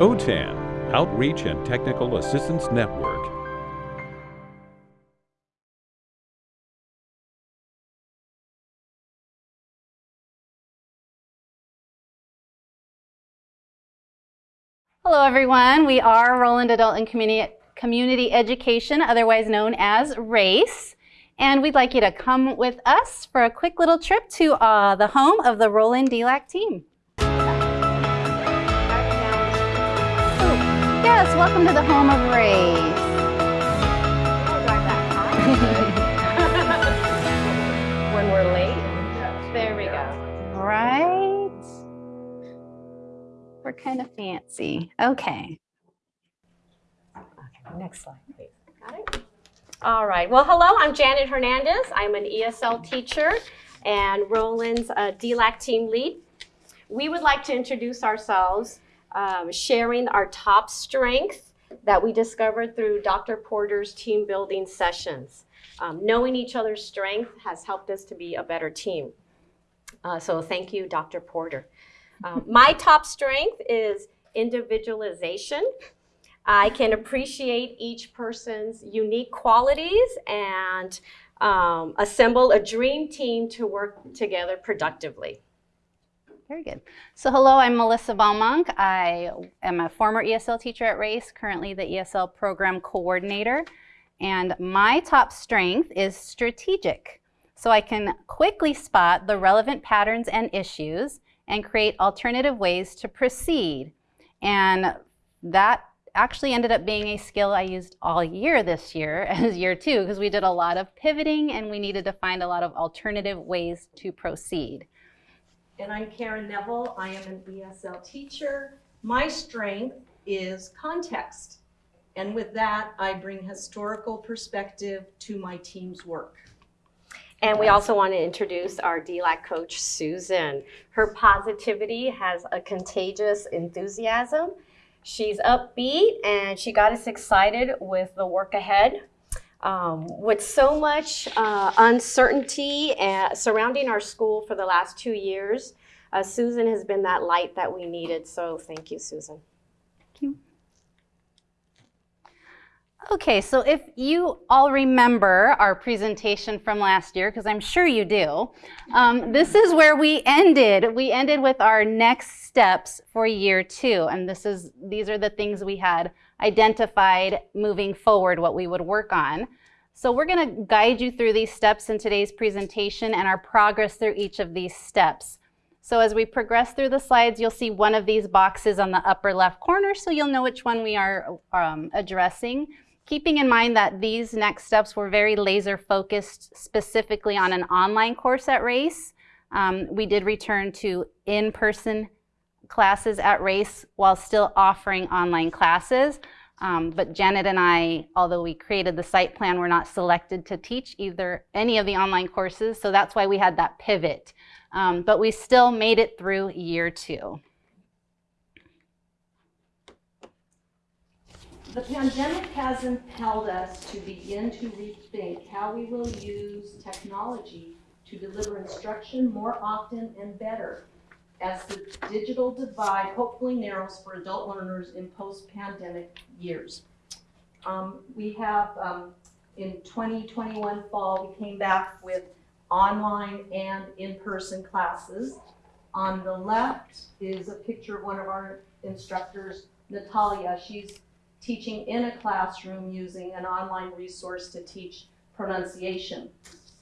OTAN, Outreach and Technical Assistance Network. Hello everyone, we are Rowland Adult and Community, Community Education, otherwise known as RACE. And we'd like you to come with us for a quick little trip to uh, the home of the Rowland DLAC team. Yes, welcome to the home of RACE. when we're late. There we go. Right. We're kind of fancy. Okay. okay. Next slide, please. Got it? All right. Well, hello. I'm Janet Hernandez. I'm an ESL teacher and Rowland's uh, DLAC team lead. We would like to introduce ourselves, um, sharing our top strength that we discovered through Dr. Porter's team building sessions. Um, knowing each other's strength has helped us to be a better team. Uh, so thank you, Dr. Porter. Um, my top strength is individualization. I can appreciate each person's unique qualities and um, assemble a dream team to work together productively. Very good. So hello, I'm Melissa Baumonk. I am a former ESL teacher at RACE, currently the ESL program coordinator. And my top strength is strategic. So I can quickly spot the relevant patterns and issues and create alternative ways to proceed. And that actually ended up being a skill I used all year this year as year two because we did a lot of pivoting and we needed to find a lot of alternative ways to proceed. And I'm Karen Neville. I am an ESL teacher. My strength is context. And with that, I bring historical perspective to my team's work. And we also want to introduce our DLAC coach, Susan. Her positivity has a contagious enthusiasm She's upbeat and she got us excited with the work ahead. Um, with so much uh, uncertainty uh, surrounding our school for the last two years, uh, Susan has been that light that we needed. So thank you, Susan. Thank you. Okay, so if you all remember our presentation from last year, because I'm sure you do, um, this is where we ended. We ended with our next steps for year two, and this is these are the things we had identified moving forward, what we would work on. So we're going to guide you through these steps in today's presentation and our progress through each of these steps. So as we progress through the slides, you'll see one of these boxes on the upper left corner, so you'll know which one we are um, addressing keeping in mind that these next steps were very laser focused specifically on an online course at RACE. Um, we did return to in-person classes at RACE while still offering online classes. Um, but Janet and I, although we created the site plan, were not selected to teach either any of the online courses. So that's why we had that pivot. Um, but we still made it through year two. The pandemic has impelled us to begin to rethink how we will use technology to deliver instruction more often and better as the digital divide hopefully narrows for adult learners in post-pandemic years. Um, we have, um, in 2021 fall, we came back with online and in-person classes. On the left is a picture of one of our instructors, Natalia. She's teaching in a classroom using an online resource to teach pronunciation.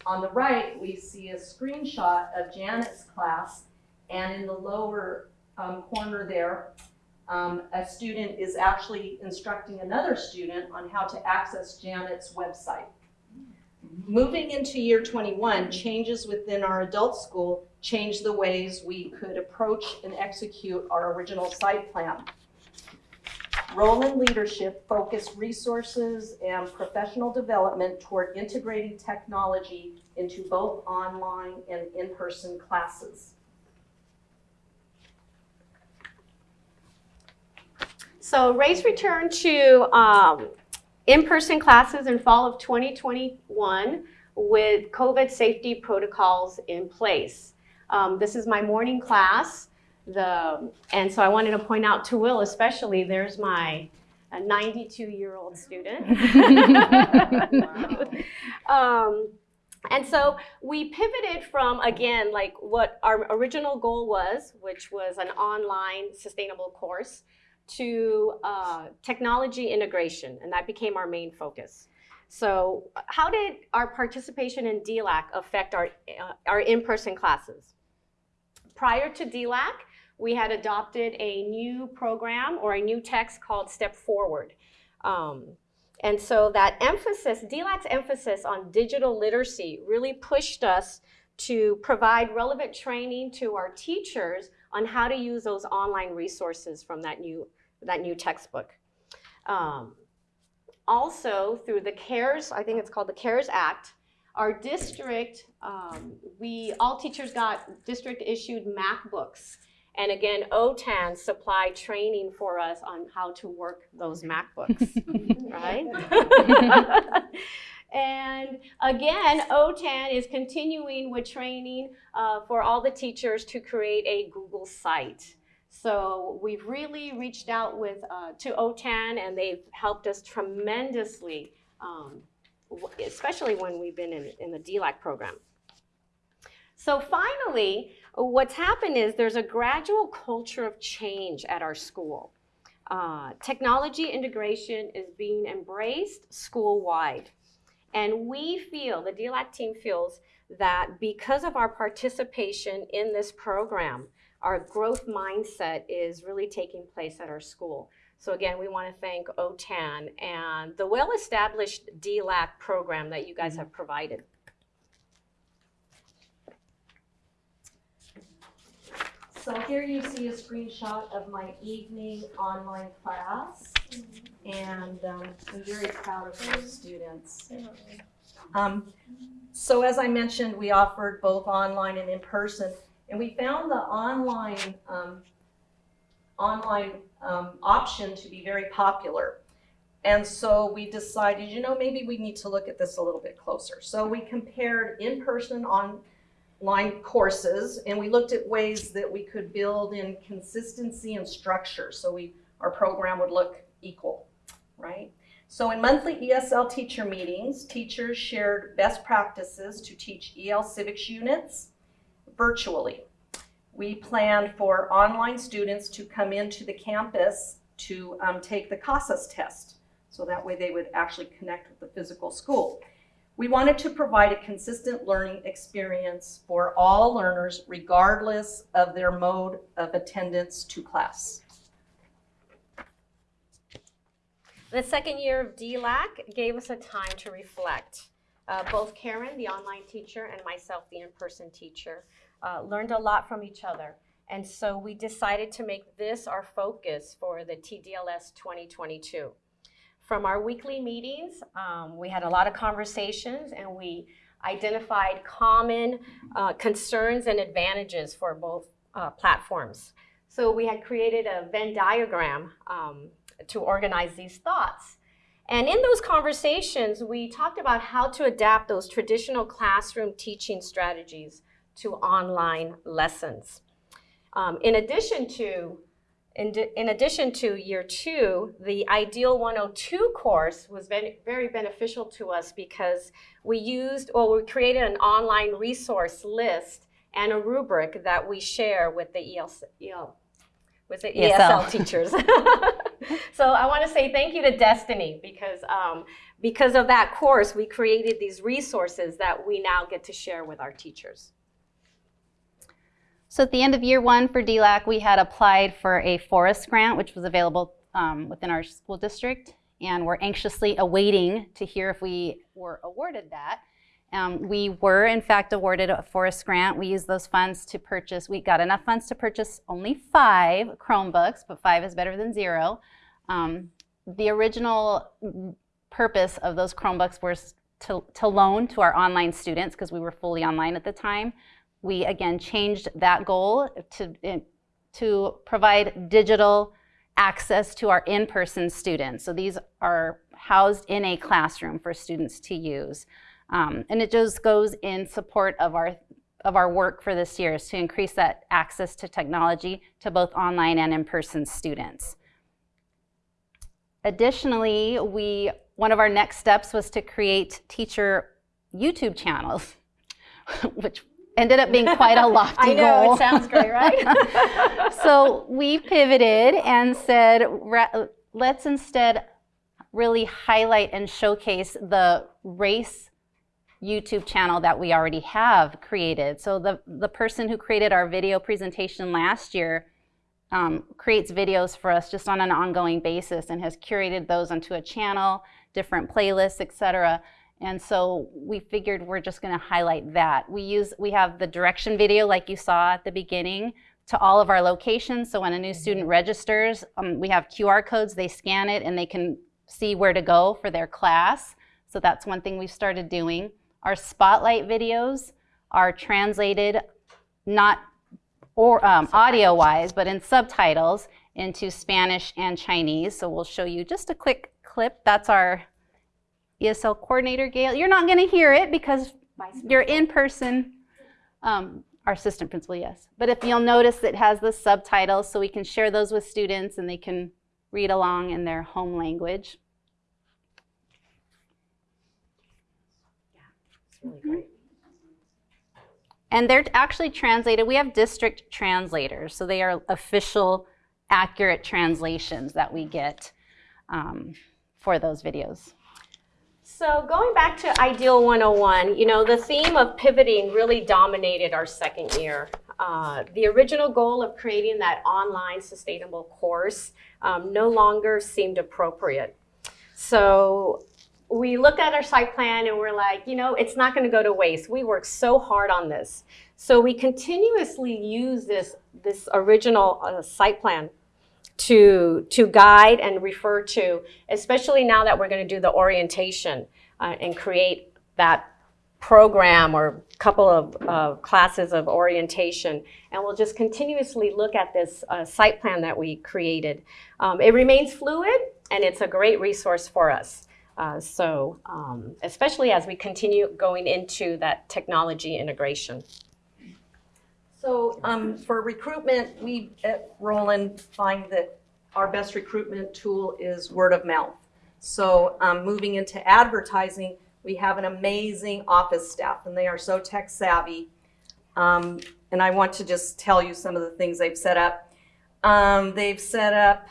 On the right, we see a screenshot of Janet's class, and in the lower um, corner there, um, a student is actually instructing another student on how to access Janet's website. Moving into year 21, changes within our adult school changed the ways we could approach and execute our original site plan. Rowland leadership focused resources and professional development toward integrating technology into both online and in-person classes. So Race returned to um, in-person classes in fall of 2021 with COVID safety protocols in place. Um, this is my morning class. the, and so I wanted to point out to Will especially, there's my 92-year-old student. um, and so we pivoted from, again, like what our original goal was, which was an online sustainable course, to uh, technology integration, and that became our main focus. So how did our participation in DLAC affect our, uh, our in-person classes? Prior to DLAC, we had adopted a new program or a new text called Step Forward. Um, and so that emphasis, DLAC's emphasis on digital literacy really pushed us to provide relevant training to our teachers on how to use those online resources from that new, that new textbook. Um, also, through the CARES, I think it's called the CARES Act, our district, um, we, all teachers got district issued MacBooks. And again, OTAN supplied training for us on how to work those MacBooks, right? and again, OTAN is continuing with training uh, for all the teachers to create a Google site. So we've really reached out with uh, to OTAN and they've helped us tremendously, um, especially when we've been in, in the DLAC program. So finally, what's happened is there's a gradual culture of change at our school. Uh, technology integration is being embraced school-wide. And we feel, the DLAC team feels, that because of our participation in this program, our growth mindset is really taking place at our school. So again, we want to thank OTAN and the well-established DLAC program that you guys have provided. So here you see a screenshot of my evening online class. And um, I'm very proud of those students. Um, so as I mentioned, we offered both online and in person. And we found the online, um, online um, option to be very popular. And so we decided, you know, maybe we need to look at this a little bit closer. So we compared in-person online courses and we looked at ways that we could build in consistency and structure so we, our program would look equal, right? So in monthly ESL teacher meetings, teachers shared best practices to teach EL civics units virtually. We planned for online students to come into the campus to um, take the CASAS test. So that way they would actually connect with the physical school. We wanted to provide a consistent learning experience for all learners regardless of their mode of attendance to class. The second year of DLAC gave us a time to reflect. Uh, both Karen, the online teacher, and myself, the in-person teacher, uh, learned a lot from each other. And so we decided to make this our focus for the TDLS 2022. From our weekly meetings, um, we had a lot of conversations and we identified common uh, concerns and advantages for both uh, platforms. So we had created a Venn diagram um, to organize these thoughts. And in those conversations, we talked about how to adapt those traditional classroom teaching strategies to online lessons. Um, in addition to in, in, addition to year two, the Ideal 102 course was very, very beneficial to us because we used, well, we created an online resource list and a rubric that we share with the EL, EL with the ESL, ESL teachers. so I want to say thank you to Destiny because um, because of that course, we created these resources that we now get to share with our teachers. So at the end of year one for DLAC, we had applied for a forest grant, which was available um, within our school district, and we're anxiously awaiting to hear if we were awarded that. Um, we were, in fact, awarded a forest grant. We used those funds to purchase, we got enough funds to purchase only five Chromebooks, but five is better than zero. Um, the original purpose of those Chromebooks was to, to loan to our online students because we were fully online at the time we again changed that goal to, to provide digital access to our in-person students. So these are housed in a classroom for students to use. Um, and it just goes in support of our of our work for this year is to increase that access to technology to both online and in-person students. Additionally, we, one of our next steps was to create teacher YouTube channels, which ended up being quite a lofty I know, goal. it sounds great, right? so we pivoted and said, let's instead really highlight and showcase the race YouTube channel that we already have created. So the, the person who created our video presentation last year um, creates videos for us just on an ongoing basis and has curated those onto a channel, different playlists, etc. And so we figured we're just going to highlight that. We use we have the direction video like you saw at the beginning to all of our locations. So when a new student registers, um, we have QR codes. They scan it and they can see where to go for their class. So that's one thing we've started doing. Our spotlight videos are translated not or um, audio-wise, but in subtitles into Spanish and Chinese. So we'll show you just a quick clip. That's our ESL coordinator, Gail. You're not going to hear it because you're in person. Um, our assistant principal, yes. But if you'll notice, it has the subtitles, so we can share those with students and they can read along in their home language. Yeah, It's really great. And they're actually translated. We have district translators, so they are official, accurate translations that we get um, for those videos. So going back to Ideal 101, you know, the theme of pivoting really dominated our second year. Uh, the original goal of creating that online sustainable course um, no longer seemed appropriate. So we looked at our site plan and we're like, you know, it's not going to go to waste. We worked so hard on this. So we continuously use this, this original uh, site plan to, to guide and refer to, especially now that we're going to do the orientation uh, and create that program or couple of uh, classes of orientation. And we'll just continuously look at this uh, site plan that we created. Um, it remains fluid and it's a great resource for us. Uh, so um, especially as we continue going into that technology integration. So um, for recruitment, we at Rowland find that our best recruitment tool is word of mouth. So um, moving into advertising, we have an amazing office staff and they are so tech savvy. Um, and I want to just tell you some of the things they've set up. Um, they've set up,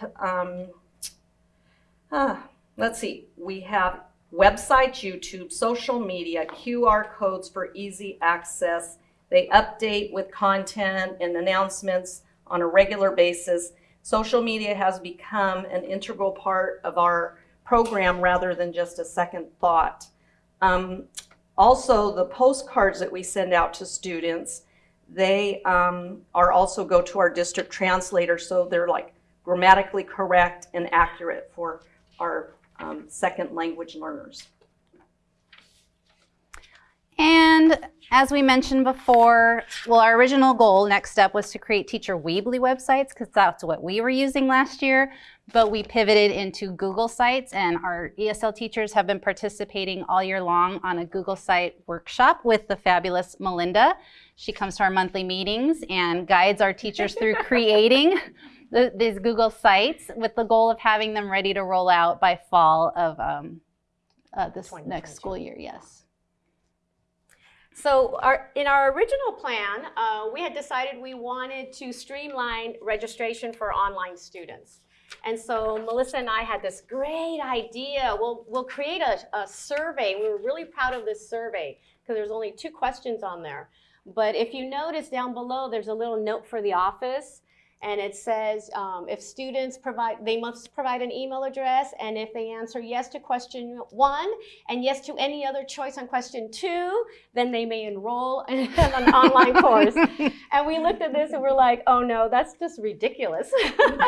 ah, let's see, we have websites, YouTube, social media, QR codes for easy access. They update with content and announcements on a regular basis. Social media has become an integral part of our program rather than just a second thought. Um, also, the postcards that we send out to students, they um, are also go to our district translator, so they're like grammatically correct and accurate for our um, second language learners. And as we mentioned before, well, our original goal, next step, was to create teacher Weebly websites because that's what we were using last year. But we pivoted into Google Sites, and our ESL teachers have been participating all year long on a Google Site workshop with the fabulous Melinda. She comes to our monthly meetings and guides our teachers through creating the, these Google Sites with the goal of having them ready to roll out by fall of um, uh, this next school year. Yes. So our, in our original plan, uh, we had decided we wanted to streamline registration for online students. And so Melissa and I had this great idea. We'll, we'll create a, a survey. We were really proud of this survey because there's only two questions on there. But if you notice down below, there's a little note for the office. And it says um, if students provide, they must provide an email address. And if they answer yes to question one and yes to any other choice on question two, then they may enroll in an online course. And we looked at this and we're like, oh no, that's just ridiculous.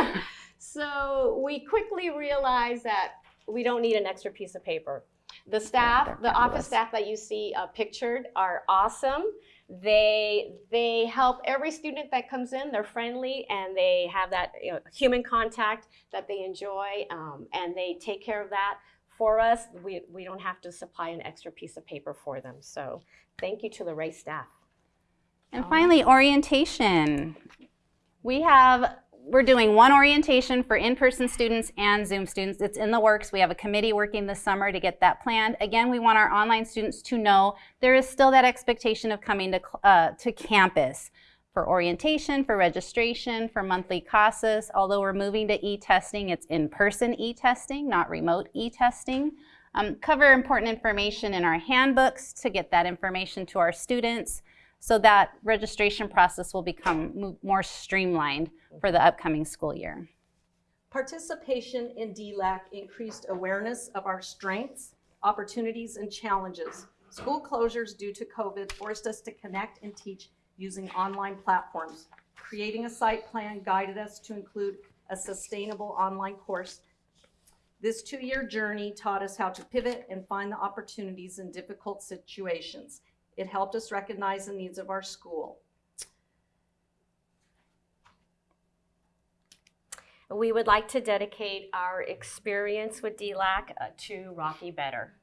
so we quickly realized that we don't need an extra piece of paper. The staff, the office staff that you see uh, pictured are awesome. They they help every student that comes in. They're friendly and they have that you know, human contact that they enjoy, um, and they take care of that for us. We we don't have to supply an extra piece of paper for them. So thank you to the Ray staff. And finally, orientation. We have, we're doing one orientation for in-person students and Zoom students. It's in the works. We have a committee working this summer to get that planned. Again, we want our online students to know there is still that expectation of coming to, uh, to campus for orientation, for registration, for monthly CASAs. Although we're moving to e-testing, it's in-person e-testing, not remote e-testing. Um, cover important information in our handbooks to get that information to our students so that registration process will become more streamlined for the upcoming school year. Participation in DLAC increased awareness of our strengths, opportunities, and challenges. School closures due to COVID forced us to connect and teach using online platforms. Creating a site plan guided us to include a sustainable online course. This two-year journey taught us how to pivot and find the opportunities in difficult situations. It helped us recognize the needs of our school. We would like to dedicate our experience with DLAC uh, to Rocky Better.